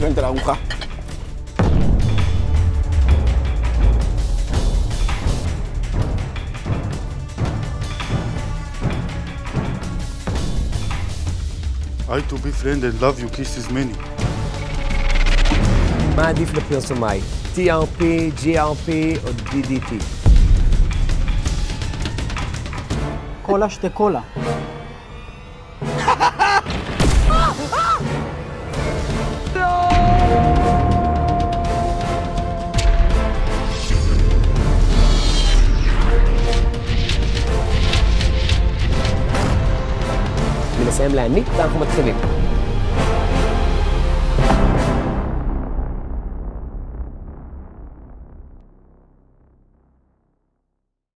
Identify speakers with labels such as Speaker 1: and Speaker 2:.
Speaker 1: הארוחה.
Speaker 2: I to be friend and love you kisses many.
Speaker 3: מה עדיף לפרסומאי? TRP, GRP או DDT?
Speaker 4: קולה שתי קולה.
Speaker 3: אני מסיים להניק ואנחנו מתחילים.